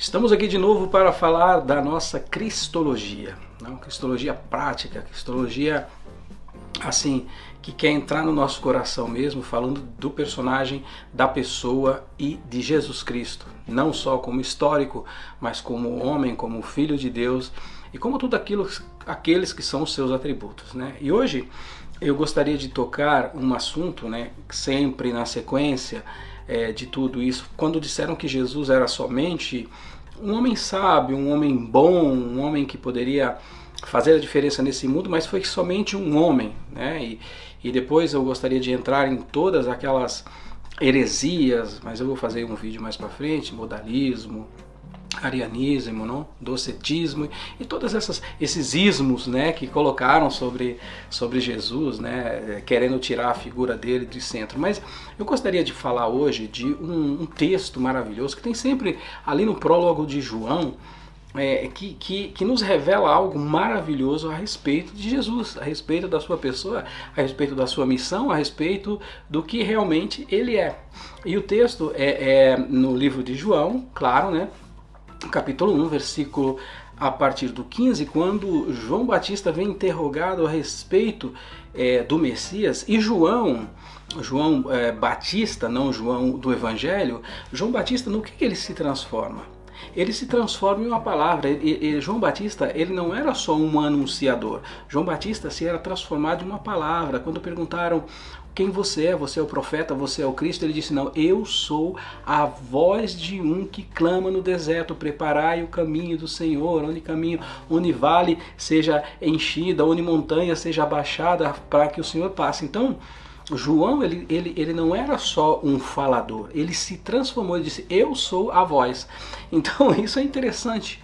Estamos aqui de novo para falar da nossa cristologia, não? cristologia prática, cristologia assim que quer entrar no nosso coração mesmo, falando do personagem, da pessoa e de Jesus Cristo, não só como histórico, mas como homem, como filho de Deus e como tudo aquilo, aqueles que são os seus atributos, né? E hoje eu gostaria de tocar um assunto, né, sempre na sequência é, de tudo isso, quando disseram que Jesus era somente um homem sábio, um homem bom, um homem que poderia fazer a diferença nesse mundo, mas foi somente um homem, né? E, e depois eu gostaria de entrar em todas aquelas heresias, mas eu vou fazer um vídeo mais para frente, modalismo, arianismo, não? docetismo e todos essas, esses ismos né, que colocaram sobre, sobre Jesus, né, querendo tirar a figura dele do centro. Mas eu gostaria de falar hoje de um, um texto maravilhoso que tem sempre ali no prólogo de João, é, que, que, que, nos revela algo maravilhoso a respeito de Jesus, a respeito da sua pessoa, a respeito da sua missão, a respeito do que realmente ele é. E o texto é, é no livro de João, claro, né? Capítulo 1, versículo a partir do 15, quando João Batista vem interrogado a respeito é, do Messias, e João, João é, Batista, não João do Evangelho, João Batista, no que, que ele se transforma? ele se transforma em uma palavra. João Batista, ele não era só um anunciador. João Batista se era transformado em uma palavra. Quando perguntaram quem você é, você é o profeta, você é o Cristo, ele disse, não, eu sou a voz de um que clama no deserto, preparai o caminho do Senhor, onde caminho, onde vale seja enchida, onde montanha seja abaixada, para que o Senhor passe. Então, João, ele, ele, ele não era só um falador, ele se transformou, ele disse, eu sou a voz. Então, isso é interessante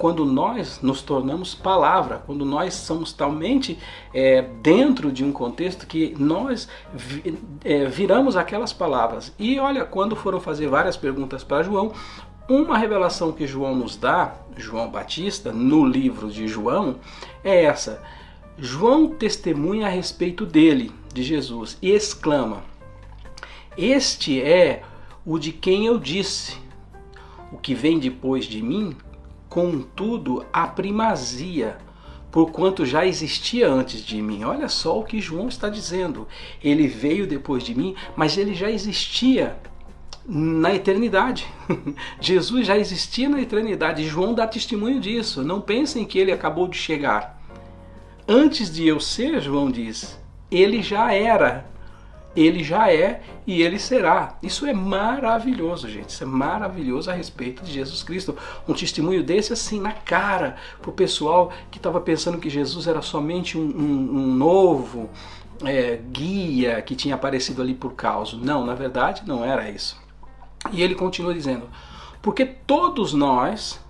quando nós nos tornamos palavra, quando nós somos talmente é, dentro de um contexto que nós vi, é, viramos aquelas palavras. E olha, quando foram fazer várias perguntas para João, uma revelação que João nos dá, João Batista, no livro de João, é essa. João testemunha a respeito dele, de Jesus, e exclama: Este é o de quem eu disse, o que vem depois de mim contudo a primazia, porquanto já existia antes de mim. Olha só o que João está dizendo. Ele veio depois de mim, mas ele já existia na eternidade. Jesus já existia na eternidade. João dá testemunho disso. Não pensem que ele acabou de chegar. Antes de eu ser, João diz, ele já era ele já é e ele será. Isso é maravilhoso, gente. Isso é maravilhoso a respeito de Jesus Cristo. Um testemunho desse assim na cara para o pessoal que estava pensando que Jesus era somente um, um, um novo é, guia que tinha aparecido ali por causa. Não, na verdade não era isso. E ele continua dizendo, porque todos nós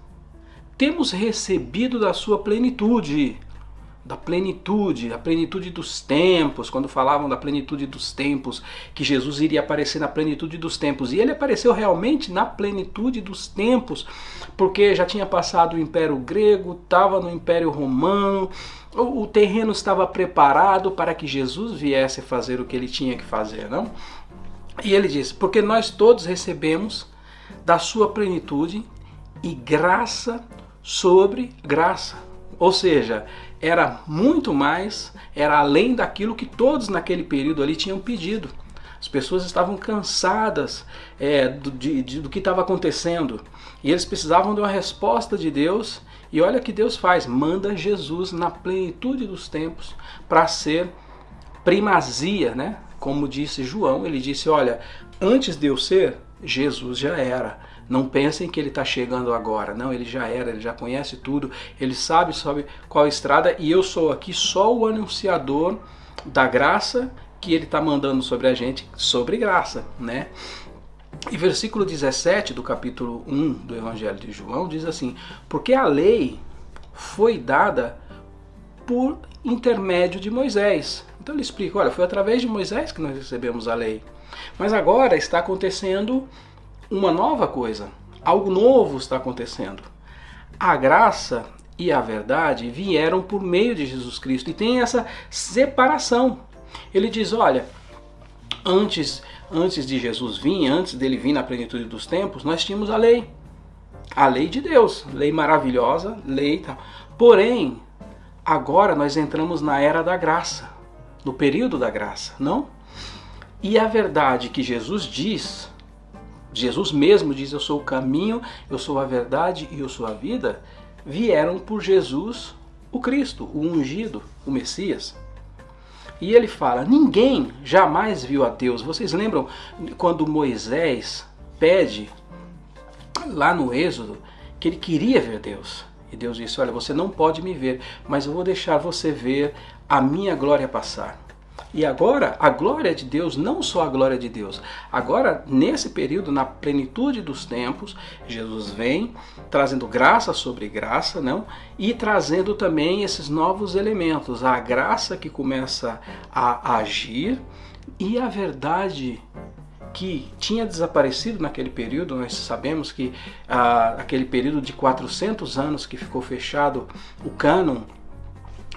temos recebido da sua plenitude da plenitude, da plenitude dos tempos, quando falavam da plenitude dos tempos, que Jesus iria aparecer na plenitude dos tempos. E ele apareceu realmente na plenitude dos tempos, porque já tinha passado o Império Grego, estava no Império Romano, o, o terreno estava preparado para que Jesus viesse fazer o que ele tinha que fazer, não? E ele diz: porque nós todos recebemos da sua plenitude e graça sobre graça. Ou seja, era muito mais, era além daquilo que todos naquele período ali tinham pedido. As pessoas estavam cansadas é, do, de, de, do que estava acontecendo e eles precisavam de uma resposta de Deus. E olha o que Deus faz: manda Jesus na plenitude dos tempos para ser primazia, né? Como disse João, ele disse: Olha, antes de eu ser, Jesus já era. Não pensem que ele está chegando agora. Não, ele já era, ele já conhece tudo, ele sabe sobre qual estrada e eu sou aqui só o anunciador da graça que ele está mandando sobre a gente, sobre graça, né? E versículo 17 do capítulo 1 do Evangelho de João diz assim: Porque a lei foi dada por intermédio de Moisés. Então ele explica: olha, foi através de Moisés que nós recebemos a lei. Mas agora está acontecendo uma nova coisa. Algo novo está acontecendo. A graça e a verdade vieram por meio de Jesus Cristo e tem essa separação. Ele diz: olha, antes, antes de Jesus vir, antes dele vir na plenitude dos tempos, nós tínhamos a lei. a lei de Deus, lei maravilhosa, lei tal. Porém, agora nós entramos na era da graça, no período da graça, não? E a verdade que Jesus diz, Jesus mesmo diz: Eu sou o caminho, eu sou a verdade e eu sou a vida, vieram por Jesus, o Cristo, o ungido, o Messias. E ele fala: Ninguém jamais viu a Deus. Vocês lembram quando Moisés pede lá no Êxodo que ele queria ver Deus? E Deus disse: Olha, você não pode me ver, mas eu vou deixar você ver a minha glória passar. E agora, a glória de Deus, não só a glória de Deus, agora, nesse período, na plenitude dos tempos, Jesus vem trazendo graça sobre graça, não? E trazendo também esses novos elementos, a graça que começa a agir e a verdade que tinha desaparecido naquele período, nós sabemos que ah, aquele período de 400 anos que ficou fechado o cânon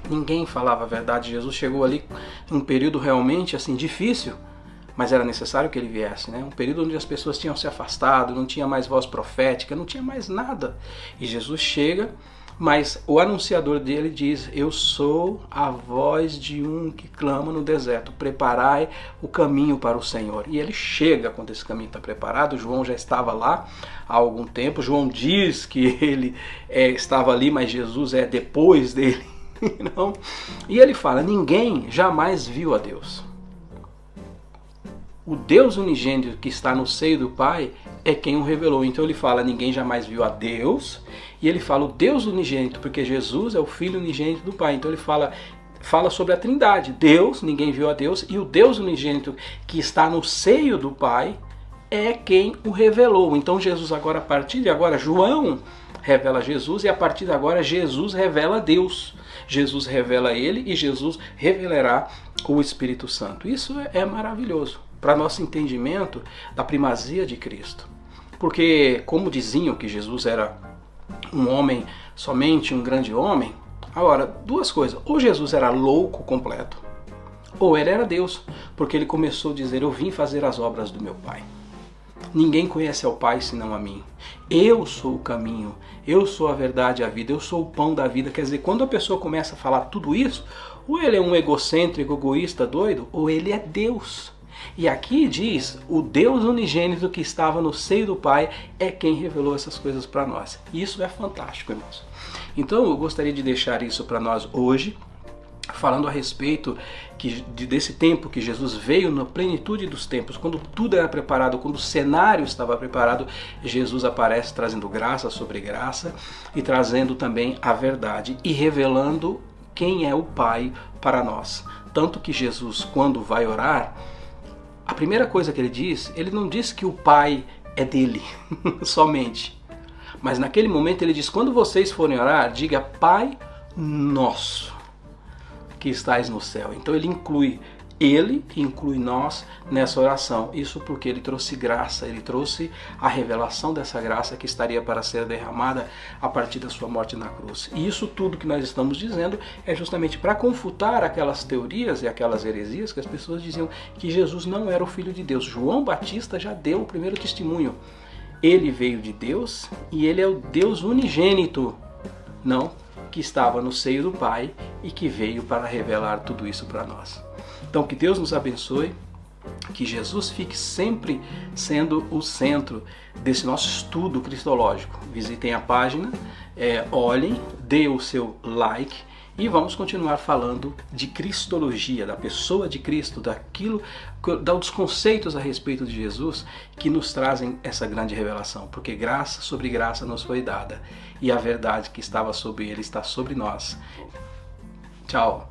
Ninguém falava a verdade. Jesus chegou ali em um período realmente assim difícil, mas era necessário que ele viesse, né? Um período onde as pessoas tinham se afastado, não tinha mais voz profética, não tinha mais nada. E Jesus chega, mas o anunciador dele diz: Eu sou a voz de um que clama no deserto, preparai o caminho para o Senhor. E ele chega quando esse caminho está preparado. João já estava lá há algum tempo. João diz que ele é, estava ali, mas Jesus é depois dele E ele fala: ninguém jamais viu a Deus. O Deus unigênito que está no seio do Pai é quem o revelou. Então ele fala: ninguém jamais viu a Deus. E ele fala o Deus unigênito, porque Jesus é o Filho unigênito do Pai. Então ele fala fala sobre a Trindade. Deus, ninguém viu a Deus, e o Deus unigênito que está no seio do Pai é quem o revelou. Então Jesus agora a partir de agora João revela Jesus e a partir de agora Jesus revela Deus. Jesus revela ele e Jesus revelará o Espírito Santo. Isso é maravilhoso para nosso entendimento da primazia de Cristo. Porque, como diziam que Jesus era um homem, somente um grande homem, agora, duas coisas. Ou Jesus era louco completo, ou ele era Deus, porque ele começou a dizer: Eu vim fazer as obras do meu Pai. Ninguém conhece ao Pai senão a mim. Eu sou o caminho, eu sou a verdade e a vida, eu sou o pão da vida. Quer dizer, quando a pessoa começa a falar tudo isso, ou ele é um egocêntrico, egoísta, doido, ou ele é Deus. E aqui diz: o Deus unigênito que estava no seio do Pai é quem revelou essas coisas para nós. Isso é fantástico, irmãos. Então eu gostaria de deixar isso para nós hoje falando a respeito que, desse tempo que Jesus veio na plenitude dos tempos, quando tudo era preparado, quando o cenário estava preparado, Jesus aparece trazendo graça sobre graça e trazendo também a verdade e revelando quem é o Pai para nós. Tanto que Jesus, quando vai orar, a primeira coisa que ele diz, ele não diz que o Pai é dele somente. Mas naquele momento ele diz: quando vocês forem orar, diga Pai Nosso que estais no céu. Então ele inclui ele inclui nós nessa oração. Isso porque ele trouxe graça, ele trouxe a revelação dessa graça que estaria para ser derramada a partir da sua morte na cruz. E isso tudo que nós estamos dizendo é justamente para confutar aquelas teorias e aquelas heresias que as pessoas diziam que Jesus não era o filho de Deus. João Batista já deu o primeiro testemunho. Ele veio de Deus e ele é o Deus unigênito. Não, que estava no seio do Pai e que veio para revelar tudo isso para nós. Então, que Deus nos abençoe, que Jesus fique sempre sendo o centro desse nosso estudo cristológico. Visitem a página, é, olhem, dê o seu like e vamos continuar falando de cristologia, da pessoa de Cristo, daquilo, dos conceitos a respeito de Jesus que nos trazem essa grande revelação, porque graça sobre graça nos foi dada e a verdade que estava sobre ele está sobre nós. Tchau.